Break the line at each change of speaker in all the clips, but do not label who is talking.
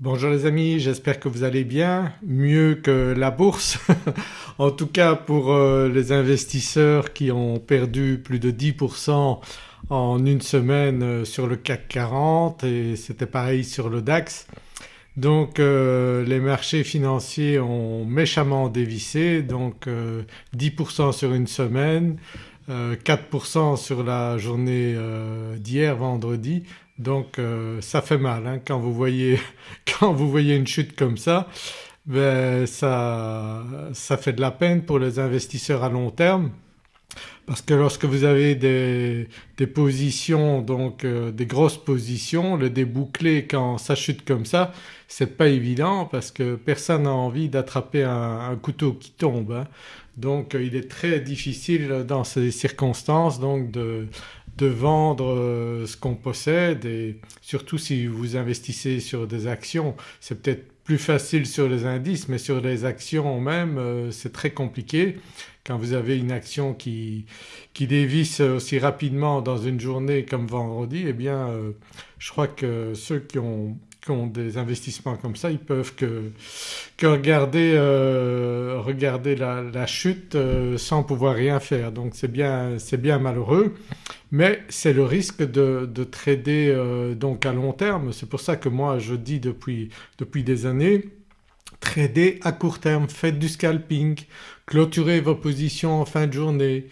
Bonjour les amis, j'espère que vous allez bien, mieux que la bourse. En tout cas pour euh, les investisseurs qui ont perdu plus de 10% en une semaine euh, sur le CAC 40 et c'était pareil sur le DAX. Donc euh, les marchés financiers ont méchamment dévissé. Donc 10% sur une semaine, 4% sur la journée d'hier vendredi donc euh, ça fait mal hein, quand, vous voyez, quand vous voyez une chute comme ça ben, ça, ça fait de la peine pour les investisseurs à long terme parce que lorsque vous avez des, des positions donc euh, des grosses positions, le déboucler quand ça chute comme ça c'est pas évident parce que personne n'a envie d'attraper un, couteau qui tombe. Hein. Donc il est très difficile dans ces circonstances donc de, de vendre euh, ce qu'on possède et surtout si vous investissez sur des actions c'est peut-être plus facile sur les indices mais sur les actions même euh, c'est très compliqué. Quand vous avez une action qui, qui dévisse aussi rapidement dans une journée comme vendredi eh bien euh, je crois que ceux qui ont qui ont des investissements comme ça ils peuvent que, regarder, euh, regarder la, chute euh, sans pouvoir rien faire donc c'est bien, bien, malheureux mais c'est le risque de, de trader euh, donc à long terme. C'est pour ça que moi je dis depuis, depuis des années trader à court terme, faites du scalping, clôturez vos positions en fin de journée,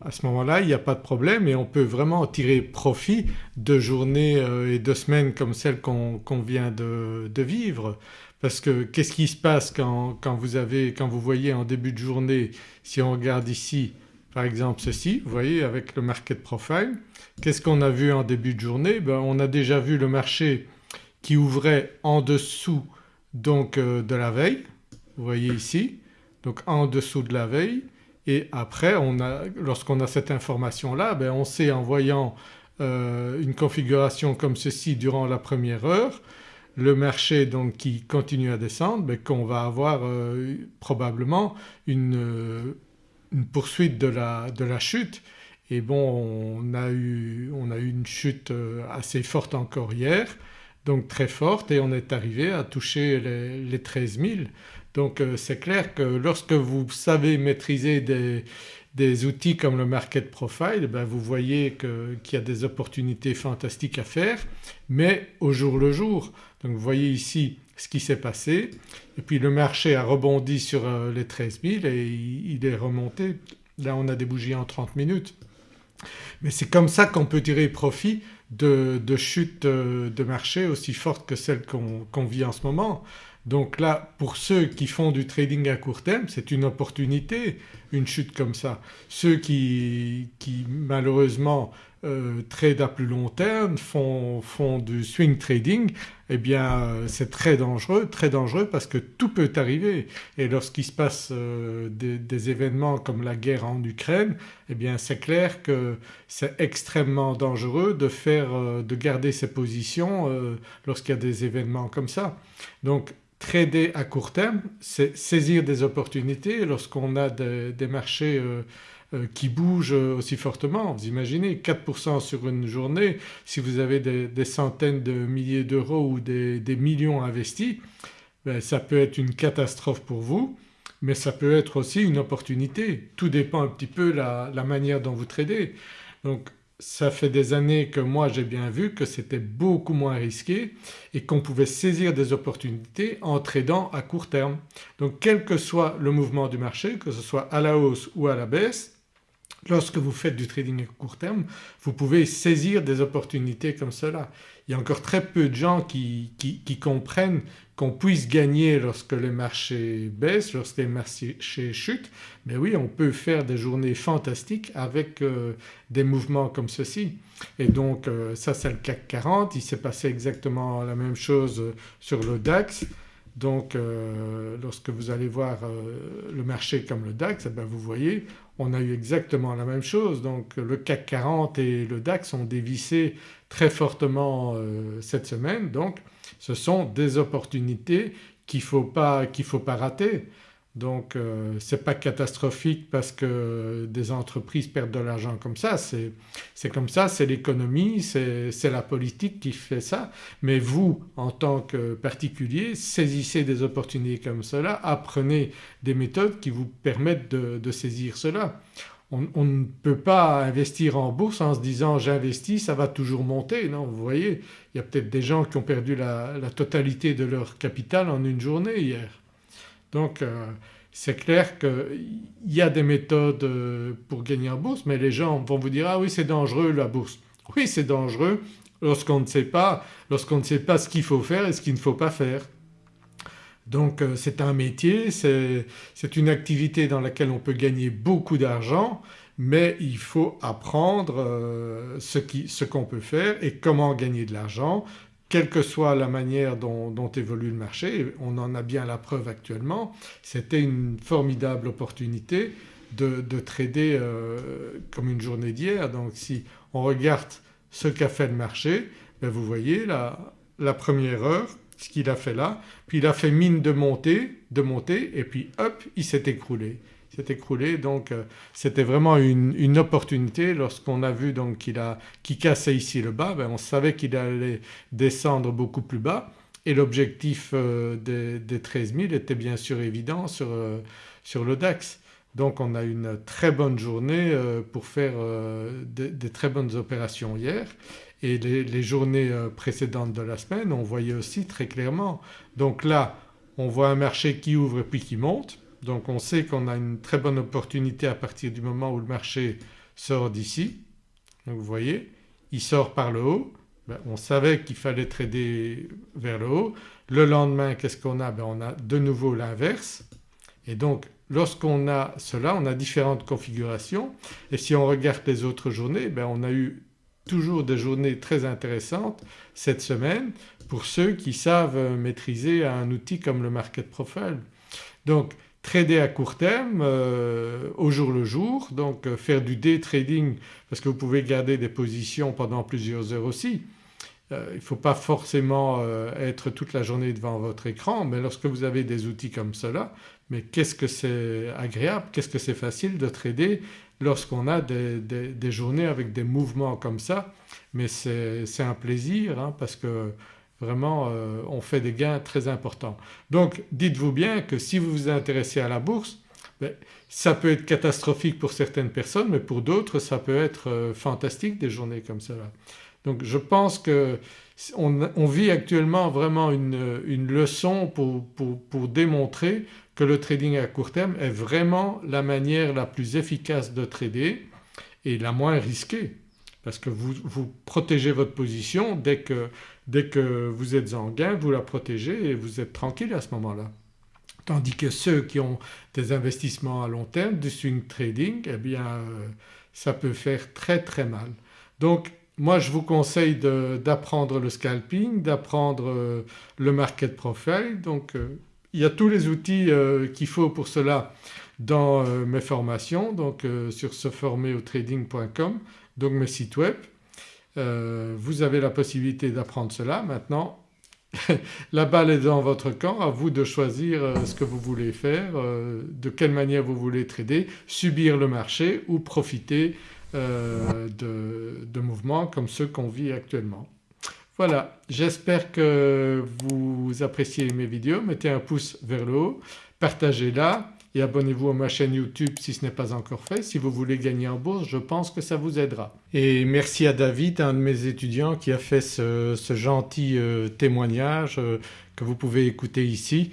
à ce moment-là il n'y a pas de problème et on peut vraiment tirer profit de journées euh, et de semaines comme celles qu'on vient de, vivre. Parce que qu'est-ce qui se passe quand, vous avez, quand vous voyez en début de journée, si on regarde ici par exemple ceci, vous voyez avec le market profile, qu'est-ce qu'on a vu en début de journée? Ben, On a déjà vu le marché qui ouvrait en dessous donc euh, de la veille, vous voyez ici, donc en dessous de la veille et après lorsqu'on a cette information-là ben on sait en voyant euh, une configuration comme ceci durant la première heure le marché qui continue à descendre ben qu'on va avoir euh, probablement une, une, poursuite de la, chute. Et bon on a, eu, une chute euh, assez forte encore hier donc très forte et on est arrivé à toucher les 13 000 donc euh, c'est clair que lorsque vous savez maîtriser des, outils comme le market profile ben vous voyez qu'il y a des opportunités fantastiques à faire mais au jour le jour. Donc vous voyez ici ce qui s'est passé et puis le marché a rebondi sur euh, les 13 000 et il est remonté. Là on a des bougies en 30 minutes. Mais c'est comme ça qu'on peut tirer profit de, chutes euh, de marché aussi fortes que celles qu'on vit en ce moment. Donc là pour ceux qui font du trading à court terme c'est une opportunité une chute comme ça. Ceux qui, malheureusement euh, trade à plus long terme, font, du swing trading eh bien euh, c'est très dangereux, très dangereux parce que tout peut arriver et lorsqu'il se passe euh, des, événements comme la guerre en Ukraine eh bien c'est clair que c'est extrêmement dangereux de faire, de garder ses positions lorsqu'il y a des événements comme ça. Donc trader à court terme c'est saisir des opportunités lorsqu'on a des, marchés euh, euh, qui bougent aussi fortement. Vous imaginez 4% sur une journée si vous avez des, centaines de milliers d'euros ou des, millions investis ben ça peut être une catastrophe pour vous mais ça peut être aussi une opportunité. Tout dépend un petit peu la, la manière dont vous tradez. Donc ça fait des années que moi j'ai bien vu que c'était beaucoup moins risqué et qu'on pouvait saisir des opportunités en tradant à court terme. Donc quel que soit le mouvement du marché, que ce soit à la hausse ou à la baisse, lorsque vous faites du trading à court terme vous pouvez saisir des opportunités comme cela. Il y a encore très peu de gens qui, comprennent qu'on puisse gagner lorsque les marchés baissent, lorsque les marchés chutent. Mais oui on peut faire des journées fantastiques avec euh, des mouvements comme ceci. Et donc euh, ça c'est le CAC 40, il s'est passé exactement la même chose sur le DAX donc euh, lorsque vous allez voir euh, le marché comme le DAX eh ben, vous voyez on a eu exactement la même chose. Donc le CAC 40 et le DAX ont dévissé très fortement euh, cette semaine. Donc ce sont des opportunités qu'il ne faut, pas, faut pas rater. Donc euh, ce n'est pas catastrophique parce que des entreprises perdent de l'argent comme ça, c'est comme ça, c'est l'économie, c'est la politique qui fait ça. Mais vous en tant que particulier saisissez des opportunités comme cela, apprenez des méthodes qui vous permettent de, saisir cela. On, ne peut pas investir en bourse en se disant j'investis ça va toujours monter. Non vous voyez il y a peut-être des gens qui ont perdu la, totalité de leur capital en une journée hier. Donc euh, c'est clair qu'il y a des méthodes euh, pour gagner en bourse mais les gens vont vous dire ah oui c'est dangereux la bourse. Oui c'est dangereux lorsqu'on ne sait pas, lorsqu'on ne sait pas ce qu'il faut faire et ce qu'il ne faut pas faire. Donc euh, c'est un métier, c'est une activité dans laquelle on peut gagner beaucoup d'argent mais il faut apprendre ce qu'on peut faire et comment gagner de l'argent quelle que soit la manière dont, évolue le marché, on en a bien la preuve actuellement, c'était une formidable opportunité de, trader euh, comme une journée d'hier. Donc si on regarde ce qu'a fait le marché, ben vous voyez la, la première heure, ce qu'il a fait là, puis il a fait mine de monter, de monter et puis hop il s'est écroulé. S'est écroulé donc euh, c'était vraiment une, opportunité. Lorsqu'on a vu donc qu'il cassait ici le bas ben on savait qu'il allait descendre beaucoup plus bas. Et l'objectif euh, des, 13 000 était bien sûr évident sur, euh, sur le DAX. Donc on a une très bonne journée pour faire des, très bonnes opérations hier et les, journées précédentes de la semaine on voyait aussi très clairement. Donc là on voit un marché qui ouvre et puis qui monte donc on sait qu'on a une très bonne opportunité à partir du moment où le marché sort d'ici. Donc vous voyez il sort par le haut, ben, on savait qu'il fallait trader vers le haut. Le lendemain qu'est-ce qu'on a? Ben, On a de nouveau l'inverse et donc lorsqu'on a cela on a différentes configurations et si on regarde les autres journées ben, on a eu toujours des journées très intéressantes cette semaine pour ceux qui savent maîtriser un outil comme le market profile. Donc trader à court terme euh, au jour le jour donc euh, faire du day trading parce que vous pouvez garder des positions pendant plusieurs heures aussi. Euh, il ne faut pas forcément être toute la journée devant votre écran mais lorsque vous avez des outils comme cela mais qu'est-ce que c'est agréable, qu'est-ce que c'est facile de trader lorsqu'on a des, journées avec des mouvements comme ça mais c'est un plaisir hein, parce que Vraiment euh, on fait des gains très importants. Donc dites-vous bien que si vous vous intéressez à la bourse ben, ça peut être catastrophique pour certaines personnes mais pour d'autres ça peut être euh, fantastique des journées comme cela. Donc je pense qu'on vit actuellement vraiment une, leçon pour, pour, démontrer que le trading à court terme est vraiment la manière la plus efficace de trader et la moins risquée parce que vous, vous protégez votre position dès que, dès que vous êtes en gain vous la protégez et vous êtes tranquille à ce moment-là. Tandis que ceux qui ont des investissements à long terme, du swing trading, eh bien euh, ça peut faire très très mal. Donc moi je vous conseille d'apprendre le scalping, d'apprendre euh, le market profile donc euh, il y a tous les outils qu'il faut pour cela dans mes formations donc sur seformerautrading.com donc mes sites web. Euh, vous avez la possibilité d'apprendre cela. Maintenant la balle est dans votre camp, à vous de choisir euh, ce que vous voulez faire, euh, de quelle manière vous voulez trader, subir le marché ou profiter de mouvements comme ceux qu'on vit actuellement. Voilà, j'espère que vous appréciez mes vidéos, mettez un pouce vers le haut, partagez-la et abonnez-vous à ma chaîne YouTube si ce n'est pas encore fait. Si vous voulez gagner en bourse je pense que ça vous aidera. Et merci à David, un de mes étudiants qui a fait ce, gentil euh, témoignage euh, que vous pouvez écouter ici.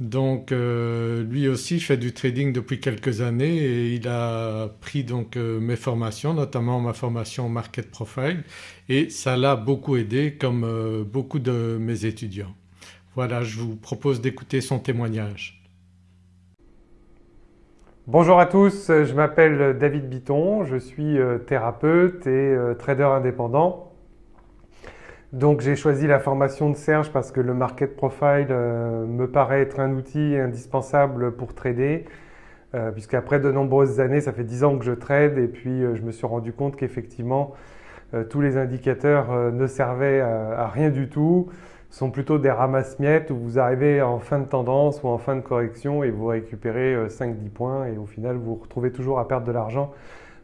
Donc euh, lui aussi fait du trading depuis quelques années et il a pris donc mes formations notamment ma formation Market Profile et ça l'a beaucoup aidé comme beaucoup de mes étudiants. Voilà je vous propose d'écouter son témoignage.
Bonjour à tous, je m'appelle David Biton, je suis euh, thérapeute et euh, trader indépendant. Donc j'ai choisi la formation de Serge parce que le Market Profile euh, me paraît être un outil indispensable pour trader puisqu'après de nombreuses années, ça fait 10 ans que je trade et puis je me suis rendu compte qu'effectivement tous les indicateurs ne servaient à, rien du tout sont plutôt des ramasse-miettes où vous arrivez en fin de tendance ou en fin de correction et vous récupérez 5-10 points et au final vous vous retrouvez toujours à perdre de l'argent.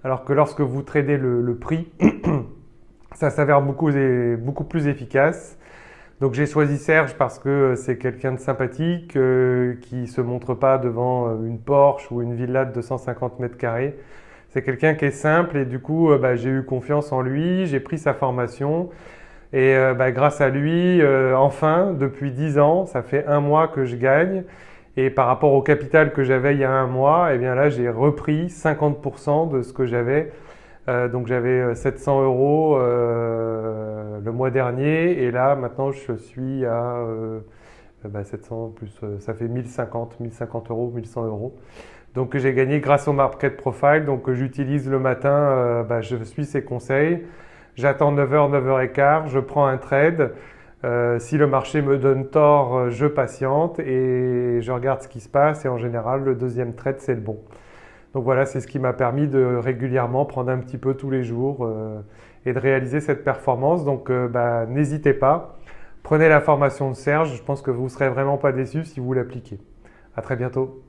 Alors que lorsque vous tradez le, prix, ça s'avère beaucoup, beaucoup plus efficace. Donc j'ai choisi Serge parce que c'est quelqu'un de sympathique, euh, qui se montre pas devant euh, une Porsche ou une villa de 250 mètres carrés. C'est quelqu'un qui est simple et du coup euh, bah, j'ai eu confiance en lui, j'ai pris sa formation et bah, grâce à lui, enfin, depuis 10 ans, ça fait un mois que je gagne et par rapport au capital que j'avais il y a un mois, eh bien là j'ai repris 50% de ce que j'avais euh, donc j'avais 700 euh, euros euh, le mois dernier et là maintenant je suis à 700 bah, plus, ça fait 1050, 1050 euros, 1100 euros. Donc j'ai gagné grâce au Market Profile, donc j'utilise le matin, bah, je suis ses conseils. J'attends 9h, 9h15, je prends un trade. si le marché me donne tort, je patiente et je regarde ce qui se passe et en général le deuxième trade c'est le bon. Donc voilà, c'est ce qui m'a permis de régulièrement prendre un petit peu tous les jours euh, et de réaliser cette performance. Donc euh, bah, n'hésitez pas, prenez la formation de Serge, je pense que vous ne serez vraiment pas déçus si vous l'appliquez. À très bientôt.